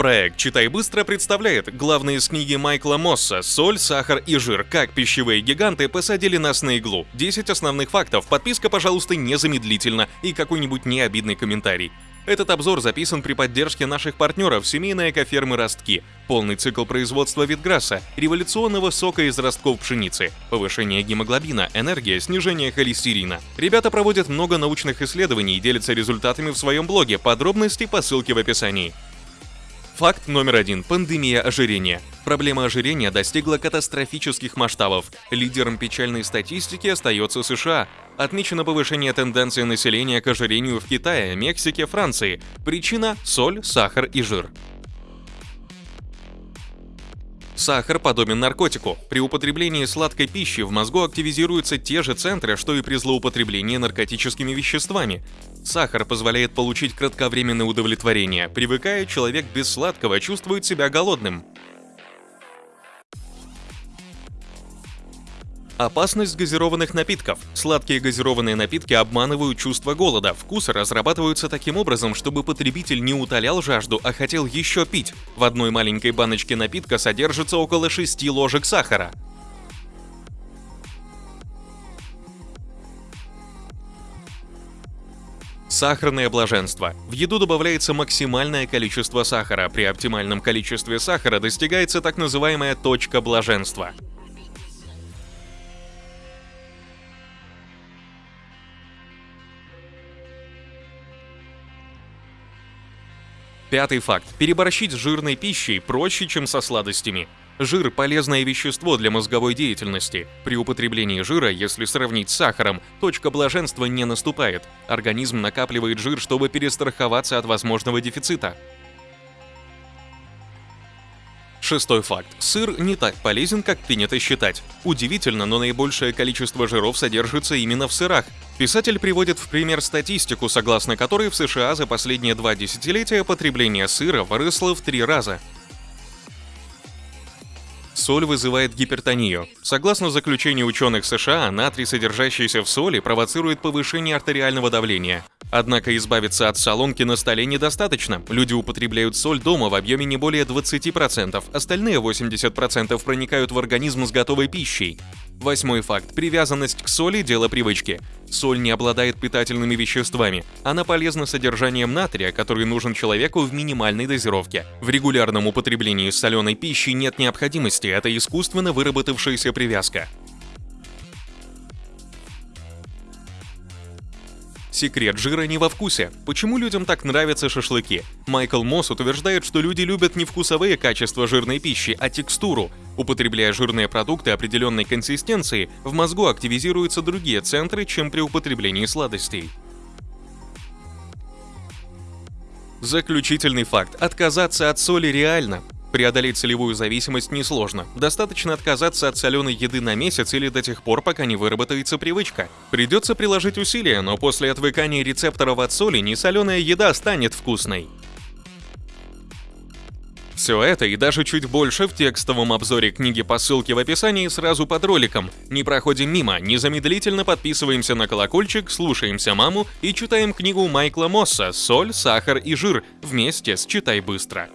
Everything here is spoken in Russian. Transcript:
Проект «Читай быстро» представляет главные из книги Майкла Мосса «Соль, сахар и жир. Как пищевые гиганты посадили нас на иглу». 10 основных фактов. Подписка, пожалуйста, незамедлительно и какой-нибудь необидный комментарий. Этот обзор записан при поддержке наших партнеров семейной экофермы «Ростки». Полный цикл производства Витграсса, революционного сока из ростков пшеницы, повышение гемоглобина, энергия, снижение холестерина. Ребята проводят много научных исследований и делятся результатами в своем блоге. Подробности по ссылке в описании. Факт номер один. Пандемия ожирения. Проблема ожирения достигла катастрофических масштабов. Лидером печальной статистики остается США. Отмечено повышение тенденции населения к ожирению в Китае, Мексике, Франции. Причина – соль, сахар и жир. Сахар подобен наркотику. При употреблении сладкой пищи в мозгу активизируются те же центры, что и при злоупотреблении наркотическими веществами. Сахар позволяет получить кратковременное удовлетворение. Привыкая, человек без сладкого чувствует себя голодным. Опасность газированных напитков. Сладкие газированные напитки обманывают чувство голода. Вкусы разрабатываются таким образом, чтобы потребитель не утолял жажду, а хотел еще пить. В одной маленькой баночке напитка содержится около 6 ложек сахара. Сахарное блаженство. В еду добавляется максимальное количество сахара. При оптимальном количестве сахара достигается так называемая точка блаженства. Пятый факт. Переборщить с жирной пищей проще, чем со сладостями. Жир – полезное вещество для мозговой деятельности. При употреблении жира, если сравнить с сахаром, точка блаженства не наступает. Организм накапливает жир, чтобы перестраховаться от возможного дефицита. Шестой факт. Сыр не так полезен, как принято считать. Удивительно, но наибольшее количество жиров содержится именно в сырах. Писатель приводит в пример статистику, согласно которой в США за последние два десятилетия потребление сыра выросло в три раза. Соль вызывает гипертонию. Согласно заключению ученых США, натрий, содержащийся в соли, провоцирует повышение артериального давления. Однако избавиться от солонки на столе недостаточно. Люди употребляют соль дома в объеме не более 20%, остальные 80% проникают в организм с готовой пищей. Восьмой факт. Привязанность к соли – дело привычки. Соль не обладает питательными веществами. Она полезна содержанием натрия, который нужен человеку в минимальной дозировке. В регулярном употреблении соленой пищи нет необходимости, это искусственно выработавшаяся привязка. Секрет жира не во вкусе. Почему людям так нравятся шашлыки? Майкл Мосс утверждает, что люди любят не вкусовые качества жирной пищи, а текстуру. Употребляя жирные продукты определенной консистенции, в мозгу активизируются другие центры, чем при употреблении сладостей. Заключительный факт. Отказаться от соли реально. Преодолеть солевую зависимость несложно. Достаточно отказаться от соленой еды на месяц или до тех пор, пока не выработается привычка. Придется приложить усилия, но после отвыкания рецепторов от соли несоленая еда станет вкусной. Все это и даже чуть больше в текстовом обзоре книги по ссылке в описании сразу под роликом. Не проходим мимо, незамедлительно подписываемся на колокольчик, слушаемся маму и читаем книгу Майкла Мосса «Соль, сахар и жир» вместе с «Читай быстро».